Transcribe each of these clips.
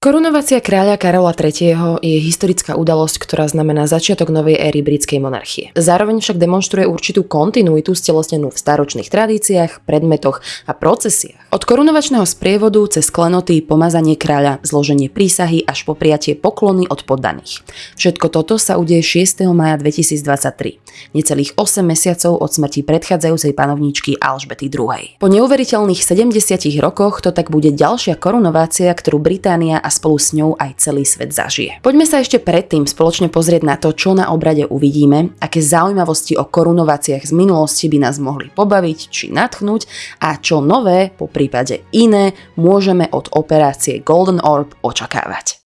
Korunovacia kráľa Karola III. je historická udalosť, ktorá znamená začiatok novej éry britskej monarchie. Zároveň však demonstruje určitú kontinuitu stelesnenú v staročných tradíciách, predmetoch a procesiách. Od korunovačného sprievodu cez klenoty, pomazanie kráľa, zloženie prísahy až po prijatie poklony od poddaných. Všetko toto sa udeje 6. maja 2023, necelých 8 mesiacov od smrti predchádzajúcej panovníčky Alžbety II. Po neuveriteľných 70 rokoch to tak bude ďalšia korunovácia, ktorú Británia spolu s ňou aj celý svet zažije. Poďme sa ešte predtým spoločne pozrieť na to, čo na obrade uvidíme, aké zaujímavosti o korunováciách z minulosti by nás mohli pobaviť či natchnúť a čo nové, po prípade iné, môžeme od operácie Golden Orb očakávať.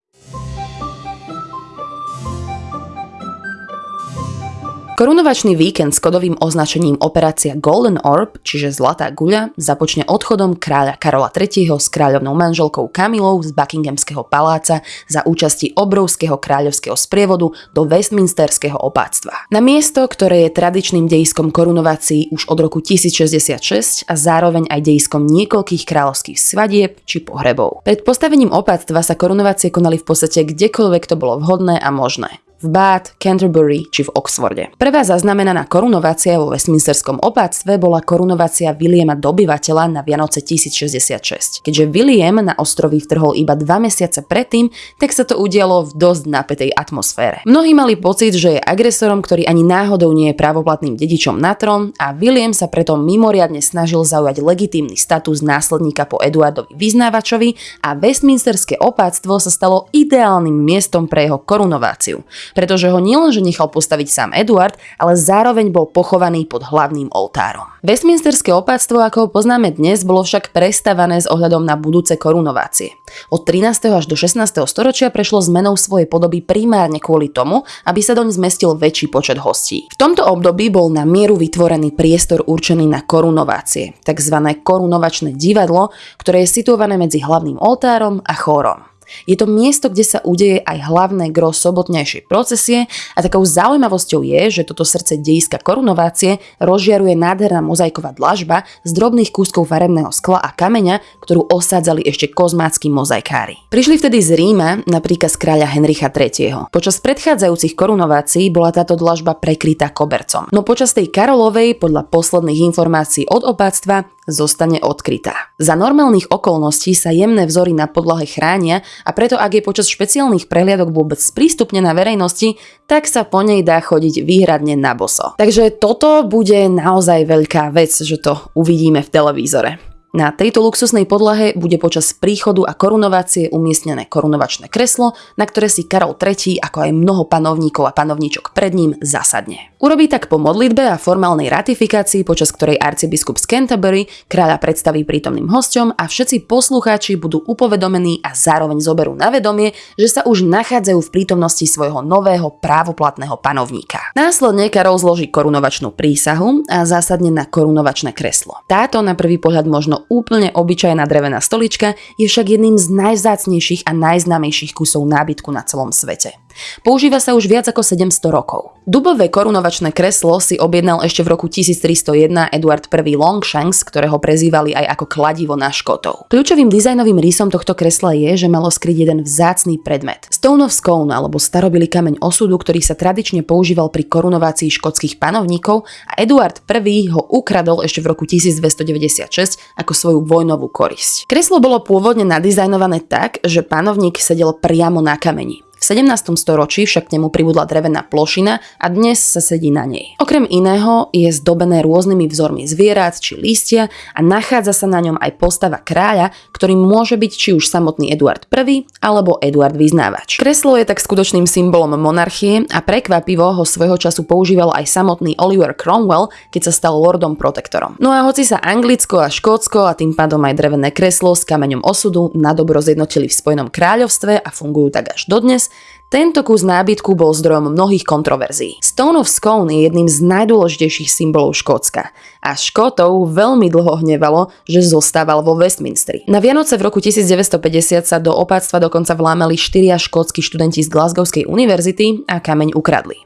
Korunovačný víkend s kodovým označením Operácia Golden Orb, čiže Zlatá guľa, započne odchodom kráľa Karola III. s kráľovnou manželkou Kamilou z Buckinghamského paláca za účasti obrovského kráľovského sprievodu do Westminsterského opáctva. Na miesto, ktoré je tradičným dejiskom korunovácií už od roku 1066 a zároveň aj dejiskom niekoľkých kráľovských svadieb či pohrebov. Pred postavením opáctva sa korunovácie konali v podstate kdekoľvek to bolo vhodné a možné v Bath, Canterbury či v Oxforde. Prvá zaznamenaná korunovácia vo Westminsterskom opáctve bola korunovácia Williama Dobyvateľa na Vianoce 1066. Keďže William na ostrovy vtrhol iba dva mesiace predtým, tak sa to udialo v dosť napätej atmosfére. Mnohí mali pocit, že je agresorom, ktorý ani náhodou nie je právoplatným dedičom na trón a William sa preto mimoriadne snažil zaujať legitímny status následníka po Eduardovi Vyznávačovi a Westminsterské opáctvo sa stalo ideálnym miestom pre jeho korunováciu pretože ho nielenže nechal postaviť sám Eduard, ale zároveň bol pochovaný pod hlavným oltárom. Westminsterské opáctvo, ako ho poznáme dnes, bolo však prestavané s ohľadom na budúce korunovácie. Od 13. až do 16. storočia prešlo zmenou svojej podoby primárne kvôli tomu, aby sa doň zmestil väčší počet hostí. V tomto období bol na mieru vytvorený priestor určený na korunovácie, tzv. korunovačné divadlo, ktoré je situované medzi hlavným oltárom a chórom. Je to miesto, kde sa udeje aj hlavné gro sobotnejšej procesie a takou zaujímavosťou je, že toto srdce dejiska korunovácie rozžiaruje nádherná mozaiková dlažba z drobných kúskov farebného skla a kameňa, ktorú osádzali ešte kozmácky mozaikári. Prišli vtedy z Ríma napríklad z kráľa Henricha III. Počas predchádzajúcich korunovácií bola táto dlažba prekrytá kobercom. No počas tej Karolovej, podľa posledných informácií od opáctva, zostane odkrytá. Za normálnych okolností sa jemné vzory na podlahe chránia a preto ak je počas špeciálnych prehliadok vôbec sprístupnená verejnosti, tak sa po nej dá chodiť výhradne na boso. Takže toto bude naozaj veľká vec, že to uvidíme v televízore. Na tejto luxusnej podlahe bude počas príchodu a korunovácie umiestnené korunovačné kreslo, na ktoré si Karol III, ako aj mnoho panovníkov a panovníčok pred ním, zasadne. Urobí tak po modlitbe a formálnej ratifikácii, počas ktorej arcibiskup z Canterbury kráľa predstaví prítomným hosťom a všetci poslucháči budú upovedomení a zároveň zoberú na vedomie, že sa už nachádzajú v prítomnosti svojho nového právoplatného panovníka. Následne Karol zloží korunovačnú prísahu a zásadne na korunovačné kreslo. Táto na prvý pohľad možno úplne obyčajná drevená stolička je však jedným z najvzácnejších a najznámejších kusov nábytku na celom svete. Používa sa už viac ako 700 rokov. Dubové korunovačné kreslo si objednal ešte v roku 1301 Eduard I Longshanks, ktorého prezývali aj ako kladivo na škotov. Kľúčovým dizajnovým rysom tohto kresla je, že malo skryť jeden vzácný predmet. Stone of Scone alebo starobilý kameň osudu, ktorý sa tradične používal pri korunovácii škótskych panovníkov a Eduard I ho ukradol ešte v roku 1296 ako svoju vojnovú korisť. Kreslo bolo pôvodne nadizajnované tak, že panovník sedel priamo na kameni. V 17. storočí však k nemu pribudla drevená plošina a dnes sa sedí na nej. Okrem iného je zdobené rôznymi vzormi zvierat či lístia a nachádza sa na ňom aj postava kráľa, ktorým môže byť či už samotný Eduard I alebo Eduard Vyznávač. Kreslo je tak skutočným symbolom monarchie a prekvapivo ho svojho času používal aj samotný Oliver Cromwell, keď sa stal lordom protektorom. No a hoci sa Anglicko a Škótsko a tým pádom aj drevené kreslo s kameňom osudu na dobro zjednotili v Spojenom kráľovstve a fungujú tak až dodnes, Tento kus nábytku bol zdrojom mnohých kontroverzií. Stone of Scone je jedným z najdôležitejších symbolov Škótska a Škótov veľmi dlho hnevalo, že zostával vo Westminsteri. Na Vianoce v roku 1950 sa do opáctva dokonca vlámali štyria škótsky študenti z Glasgowskej univerzity a kameň ukradli.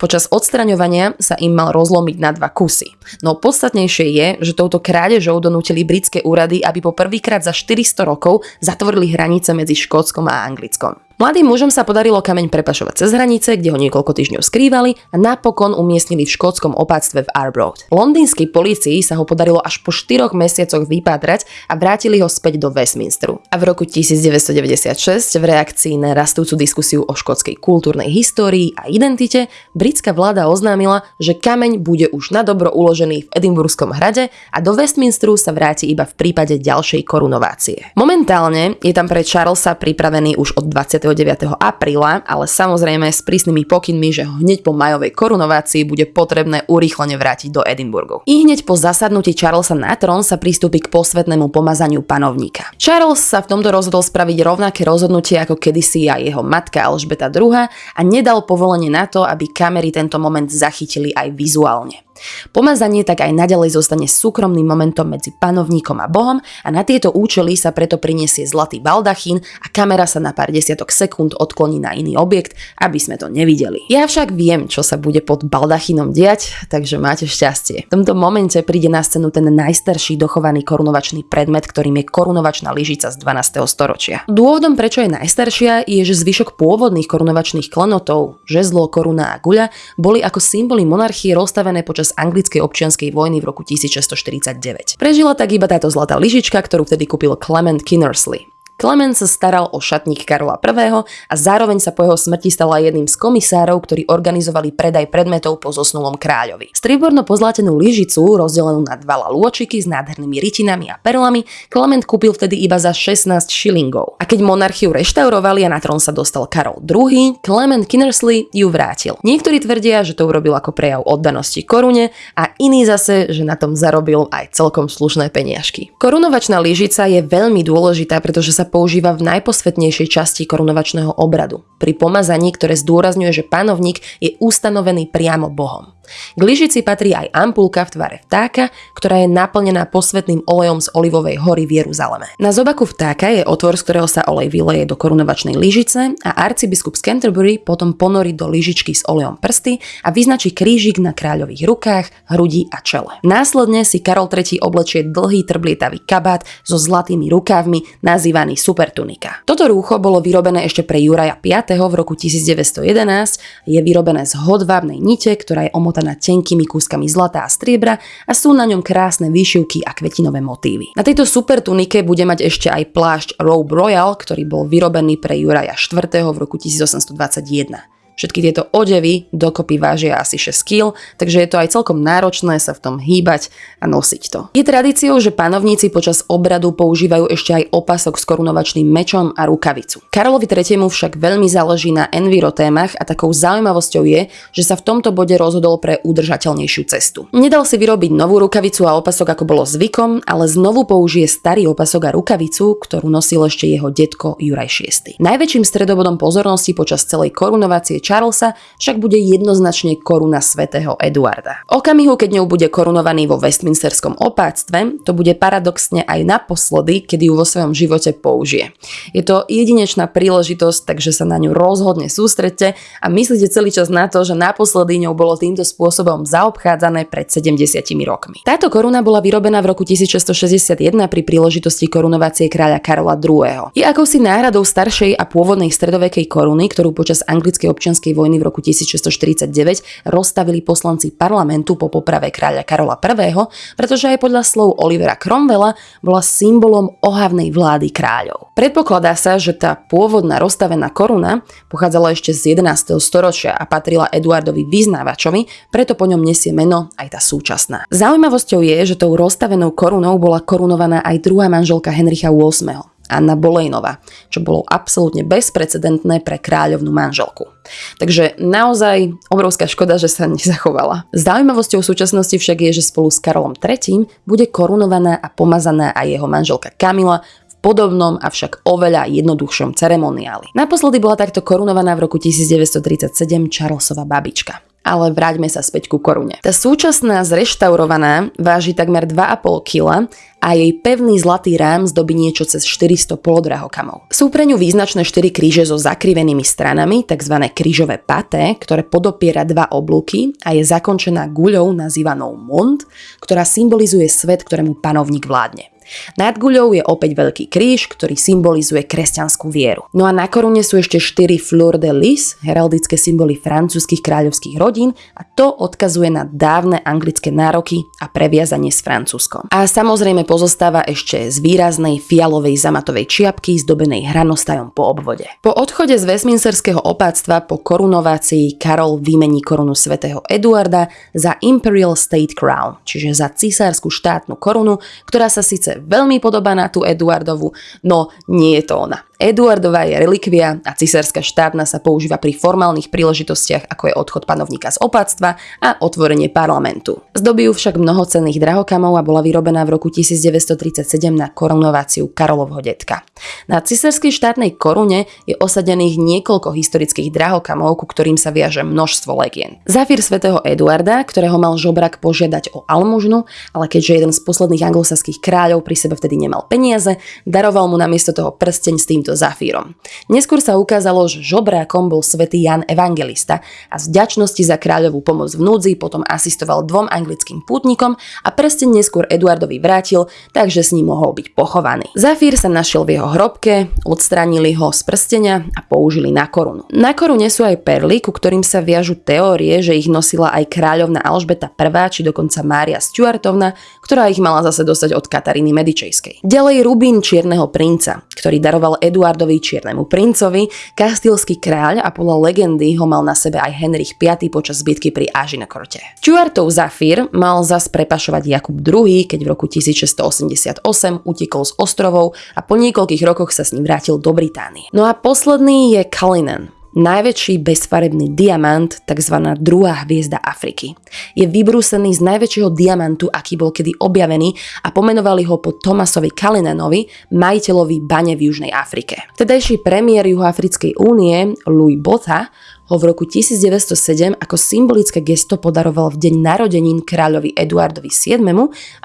Počas odstraňovania sa im mal rozlomiť na dva kusy. No podstatnejšie je, že touto krádežou donútili britské úrady, aby po prvýkrát za 400 rokov zatvorili hranice medzi Škótskom a Anglickom. Mladým mužom sa podarilo kameň prepašovať cez hranice, kde ho niekoľko týždňov skrývali a napokon umiestnili v škótskom opáctve v Arbroath. Londýnskej policii sa ho podarilo až po 4 mesiacoch vypátrať a vrátili ho späť do Westminsteru. A v roku 1996 v reakcii na rastúcu diskusiu o škótskej kultúrnej histórii a identite britská vláda oznámila, že kameň bude už na dobro uložený v Edinburghskom hrade a do Westminsteru sa vráti iba v prípade ďalšej korunovácie. Momentálne je tam pre Charlesa pripravený už od 20 29. apríla, ale samozrejme s prísnymi pokynmi, že hneď po majovej korunovácii bude potrebné urýchlene vrátiť do Edinburgu. I hneď po zasadnutí Charlesa na trón sa pristúpi k posvetnému pomazaniu panovníka. Charles sa v tomto rozhodol spraviť rovnaké rozhodnutie ako kedysi aj jeho matka Alžbeta II a nedal povolenie na to, aby kamery tento moment zachytili aj vizuálne. Pomazanie tak aj naďalej zostane súkromným momentom medzi panovníkom a bohom a na tieto účely sa preto prinesie zlatý baldachín a kamera sa na pár desiatok sekúnd odkloní na iný objekt, aby sme to nevideli. Ja však viem, čo sa bude pod baldachínom diať, takže máte šťastie. V tomto momente príde na scénu ten najstarší dochovaný korunovačný predmet, ktorým je korunovačná lyžica z 12. storočia. Dôvodom, prečo je najstaršia, je, že zvyšok pôvodných korunovačných klenotov, žezlo, koruna a guľa, boli ako symboly monarchie rozstavené počas počas anglickej občianskej vojny v roku 1649. Prežila tak iba táto zlatá lyžička, ktorú vtedy kúpil Clement Kinnersley. Clement sa staral o šatník Karola I. a zároveň sa po jeho smrti stala jedným z komisárov, ktorí organizovali predaj predmetov po zosnulom kráľovi. Strieborno pozlátenú lyžicu, rozdelenú na dva lalôčiky s nádhernými rytinami a perlami, Clement kúpil vtedy iba za 16 šilingov. A keď monarchiu reštaurovali a na trón sa dostal Karol II, Clement Kinnersley ju vrátil. Niektorí tvrdia, že to urobil ako prejav oddanosti korune a iní zase, že na tom zarobil aj celkom slušné peniažky. Korunovačná lyžica je veľmi dôležitá, pretože sa používa v najposvetnejšej časti korunovačného obradu, pri pomazaní, ktoré zdôrazňuje, že panovník je ustanovený priamo Bohom. K lyžici patrí aj ampulka v tvare vtáka, ktorá je naplnená posvetným olejom z olivovej hory v Jeruzaleme. Na zobaku vtáka je otvor, z ktorého sa olej vyleje do korunovačnej lyžice a arcibiskup z Canterbury potom ponorí do lyžičky s olejom prsty a vyznačí krížik na kráľových rukách, hrudi a čele. Následne si Karol III oblečie dlhý trblietavý kabát so zlatými rukávmi nazývaný supertunika. Toto rúcho bolo vyrobené ešte pre Juraja V v roku 1911, je vyrobené z hodvábnej nite, ktorá je omotá obmotaná tenkými kúskami zlata a striebra a sú na ňom krásne výšivky a kvetinové motívy. Na tejto super tunike bude mať ešte aj plášť Robe Royal, ktorý bol vyrobený pre Juraja IV. v roku 1821. Všetky tieto odevy dokopy vážia asi 6 kg, takže je to aj celkom náročné sa v tom hýbať a nosiť to. Je tradíciou, že panovníci počas obradu používajú ešte aj opasok s korunovačným mečom a rukavicu. Karolovi III. však veľmi záleží na enviro témach a takou zaujímavosťou je, že sa v tomto bode rozhodol pre udržateľnejšiu cestu. Nedal si vyrobiť novú rukavicu a opasok ako bolo zvykom, ale znovu použije starý opasok a rukavicu, ktorú nosil ešte jeho detko Juraj VI. Najväčším stredobodom pozornosti počas celej korunovácie Charlesa však bude jednoznačne koruna svätého Eduarda. Okamihu, keď ňou bude korunovaný vo Westminsterskom opáctve, to bude paradoxne aj naposledy, kedy ju vo svojom živote použije. Je to jedinečná príležitosť, takže sa na ňu rozhodne sústredte a myslíte celý čas na to, že naposledy ňou bolo týmto spôsobom zaobchádzané pred 70 rokmi. Táto koruna bola vyrobená v roku 1661 pri príležitosti korunovácie kráľa Karola II. Je akousi náhradou staršej a pôvodnej stredovekej koruny, ktorú počas anglickej občianskej občianskej vojny v roku 1649 rozstavili poslanci parlamentu po poprave kráľa Karola I, pretože aj podľa slov Olivera Cromwella bola symbolom ohavnej vlády kráľov. Predpokladá sa, že tá pôvodná rozstavená koruna pochádzala ešte z 11. storočia a patrila Eduardovi vyznávačovi, preto po ňom nesie meno aj tá súčasná. Zaujímavosťou je, že tou rozstavenou korunou bola korunovaná aj druhá manželka Henricha VIII. Anna Bolejnova, čo bolo absolútne bezprecedentné pre kráľovnú manželku. Takže naozaj obrovská škoda, že sa nezachovala. Zaujímavosťou súčasnosti však je, že spolu s Karolom III bude korunovaná a pomazaná aj jeho manželka Kamila podobnom, avšak oveľa jednoduchšom ceremoniáli. Naposledy bola takto korunovaná v roku 1937 Charlesova babička. Ale vráťme sa späť ku korune. Tá súčasná zreštaurovaná váži takmer 2,5 kg a jej pevný zlatý rám zdobí niečo cez 400 polodrahokamov. Sú pre ňu význačné 4 kríže so zakrivenými stranami, tzv. krížové paté, ktoré podopiera dva oblúky a je zakončená guľou nazývanou mont, ktorá symbolizuje svet, ktorému panovník vládne. Nad guľou je opäť veľký kríž, ktorý symbolizuje kresťanskú vieru. No a na korune sú ešte 4 fleur de lis, heraldické symboly francúzskych kráľovských rodín a to odkazuje na dávne anglické nároky a previazanie s Francúzskom. A samozrejme pozostáva ešte z výraznej fialovej zamatovej čiapky zdobenej hranostajom po obvode. Po odchode z Westminsterského opáctva po korunovácii Karol vymení korunu svätého Eduarda za Imperial State Crown, čiže za cisárskú štátnu korunu, ktorá sa síce veľmi podobá na tú Eduardovu, no nie je to ona. Eduardová je relikvia a cisárska štátna sa používa pri formálnych príležitostiach, ako je odchod panovníka z opáctva a otvorenie parlamentu. Zdobí ju však mnohocenných drahokamov a bola vyrobená v roku 1937 na korunováciu Karolovho detka. Na cisárskej štátnej korune je osadených niekoľko historických drahokamov, ku ktorým sa viaže množstvo legien. Zafír svätého Eduarda, ktorého mal žobrak požiadať o almužnu, ale keďže jeden z posledných anglosaských kráľov pri sebe vtedy nemal peniaze, daroval mu namiesto toho prsteň s týmto zafírom. Neskôr sa ukázalo, že žobrákom bol svätý Jan Evangelista a z vďačnosti za kráľovú pomoc v núdzi potom asistoval dvom anglickým pútnikom a prsten neskôr Eduardovi vrátil, takže s ním mohol byť pochovaný. Zafír sa našiel v jeho hrobke, odstránili ho z prstenia a použili na korunu. Na korune sú aj perly, ku ktorým sa viažu teórie, že ich nosila aj kráľovna Alžbeta I či dokonca Mária Stuartovna, ktorá ich mala zase dostať od Kataríny Medičejskej. Ďalej rubín čierneho princa, ktorý daroval Eduard Eduardovi Čiernemu princovi, kastilský kráľ a podľa legendy ho mal na sebe aj Henrich V počas bitky pri Ažinakorte. Stuartov Zafír mal zas prepašovať Jakub II, keď v roku 1688 utekol z ostrovov a po niekoľkých rokoch sa s ním vrátil do Británie. No a posledný je Cullinan, najväčší bezfarebný diamant, tzv. druhá hviezda Afriky. Je vybrúsený z najväčšieho diamantu, aký bol kedy objavený a pomenovali ho po Thomasovi Kalinanovi, majiteľovi bane v Južnej Afrike. Vtedajší premiér Juhoafrickej únie Louis Botha ho v roku 1907 ako symbolické gesto podaroval v deň narodenín kráľovi Eduardovi VII,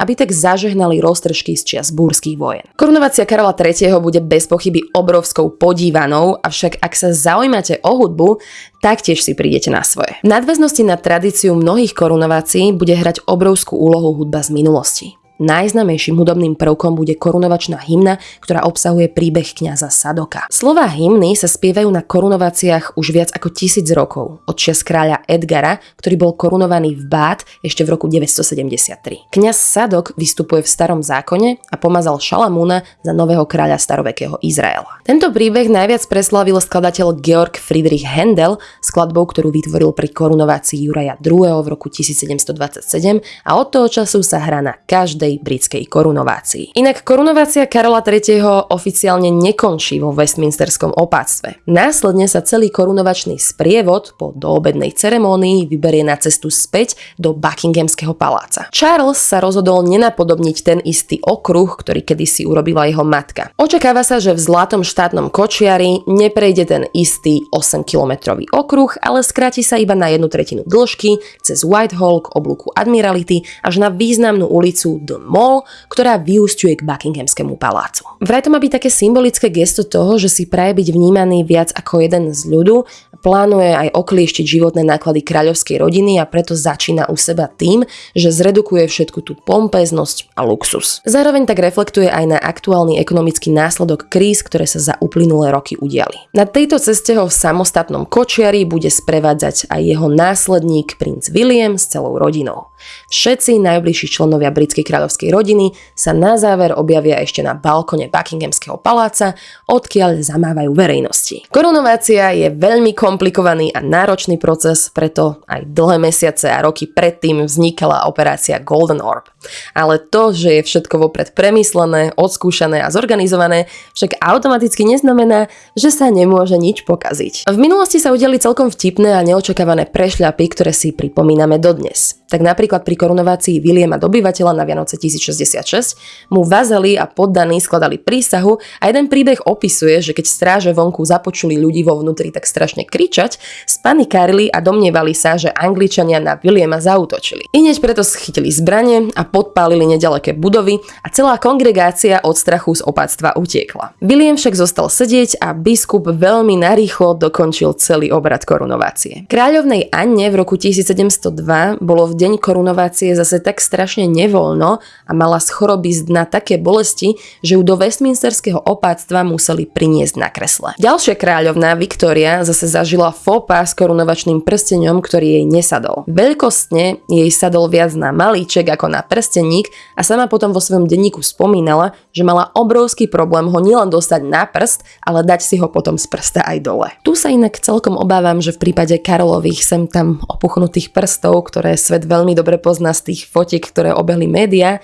aby tak zažehnali roztržky z čias búrských vojen. Korunovácia Karola III. bude bez pochyby obrovskou podívanou, avšak ak sa zaujímate o hudbu, taktiež si prídete na svoje. V nadväznosti na tradíciu mnohých korunovácií bude hrať obrovskú úlohu hudba z minulosti. Najznamejším hudobným prvkom bude korunovačná hymna, ktorá obsahuje príbeh kňaza Sadoka. Slová hymny sa spievajú na korunováciách už viac ako tisíc rokov, od čias kráľa Edgara, ktorý bol korunovaný v Bát ešte v roku 973. Kňaz Sadok vystupuje v starom zákone a pomazal Šalamúna za nového kráľa starovekého Izraela. Tento príbeh najviac preslavil skladateľ Georg Friedrich Händel skladbou, ktorú vytvoril pri korunovácii Juraja II. v roku 1727 a od toho času sa hrá na každej každej britskej korunovácii. Inak korunovácia Karola III. oficiálne nekončí vo Westminsterskom opáctve. Následne sa celý korunovačný sprievod po doobednej ceremónii vyberie na cestu späť do Buckinghamského paláca. Charles sa rozhodol nenapodobniť ten istý okruh, ktorý kedysi urobila jeho matka. Očakáva sa, že v zlatom štátnom kočiari neprejde ten istý 8-kilometrový okruh, ale skráti sa iba na jednu tretinu dĺžky cez Whitehall k oblúku Admirality až na významnú ulicu do London Mall, ktorá vyústiuje k Buckinghamskému palácu. Vraj to má byť také symbolické gesto toho, že si praje byť vnímaný viac ako jeden z ľudu, plánuje aj oklieštiť životné náklady kráľovskej rodiny a preto začína u seba tým, že zredukuje všetku tú pompeznosť a luxus. Zároveň tak reflektuje aj na aktuálny ekonomický následok kríz, ktoré sa za uplynulé roky udiali. Na tejto ceste ho v samostatnom kočiari bude sprevádzať aj jeho následník princ William s celou rodinou. Všetci najbližší členovia britskej kráľovskej rodiny sa na záver objavia ešte na balkone Buckinghamského paláca, odkiaľ zamávajú verejnosti. Korunovácia je veľmi komplikovaný a náročný proces, preto aj dlhé mesiace a roky predtým vznikala operácia Golden Orb. Ale to, že je všetko vopred premyslené, odskúšané a zorganizované, však automaticky neznamená, že sa nemôže nič pokaziť. V minulosti sa udeli celkom vtipné a neočakávané prešľapy, ktoré si pripomíname dodnes. Tak napríklad pri korunovácii Williama dobyvateľa na Vianoce roce 1066 mu vazali a poddaní skladali prísahu a jeden príbeh opisuje, že keď stráže vonku započuli ľudí vo vnútri tak strašne kričať, spanikárili a domnievali sa, že Angličania na Williama zautočili. I hneď preto schytili zbranie a podpálili nedaleké budovy a celá kongregácia od strachu z opáctva utiekla. William však zostal sedieť a biskup veľmi narýchlo dokončil celý obrad korunovácie. Kráľovnej Anne v roku 1702 bolo v deň korunovácie zase tak strašne nevoľno a mala z choroby z dna také bolesti, že ju do Westminsterského opáctva museli priniesť na kresle. Ďalšia kráľovná Viktória zase zažila fópa s korunovačným prsteňom, ktorý jej nesadol. Veľkostne jej sadol viac na malíček ako na prsteník a sama potom vo svojom denníku spomínala, že mala obrovský problém ho nielen dostať na prst, ale dať si ho potom z prsta aj dole. Tu sa inak celkom obávam, že v prípade Karolových sem tam opuchnutých prstov, ktoré svet veľmi dobre pozná z tých fotiek, ktoré obehli média,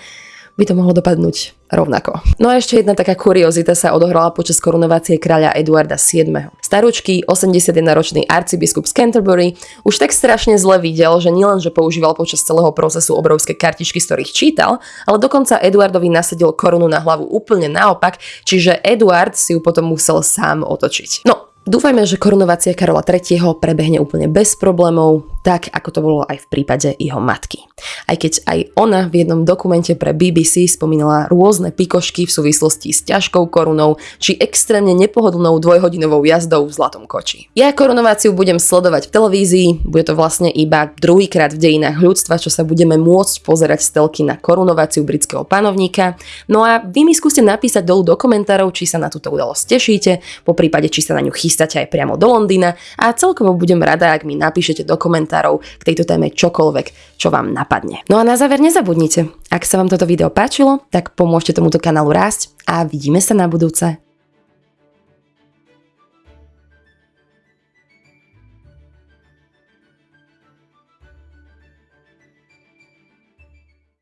by to mohlo dopadnúť rovnako. No a ešte jedna taká kuriozita sa odohrala počas korunovácie kráľa Eduarda VII. Staručký 81-ročný arcibiskup z Canterbury už tak strašne zle videl, že nielen, že používal počas celého procesu obrovské kartičky, z ktorých čítal, ale dokonca Eduardovi nasadil korunu na hlavu úplne naopak, čiže Eduard si ju potom musel sám otočiť. No, Dúfajme, že korunovácia Karola III. prebehne úplne bez problémov, tak ako to bolo aj v prípade jeho matky. Aj keď aj ona v jednom dokumente pre BBC spomínala rôzne pikošky v súvislosti s ťažkou korunou či extrémne nepohodlnou dvojhodinovou jazdou v zlatom koči. Ja korunováciu budem sledovať v televízii, bude to vlastne iba druhýkrát v dejinách ľudstva, čo sa budeme môcť pozerať z telky na korunováciu britského panovníka. No a vy mi skúste napísať dolu do komentárov, či sa na túto udalosť tešíte, po prípade či sa na ňu chystáte chystáte aj priamo do Londýna a celkovo budem rada, ak mi napíšete do komentárov k tejto téme čokoľvek, čo vám napadne. No a na záver nezabudnite, ak sa vám toto video páčilo, tak pomôžte tomuto kanálu rásť a vidíme sa na budúce.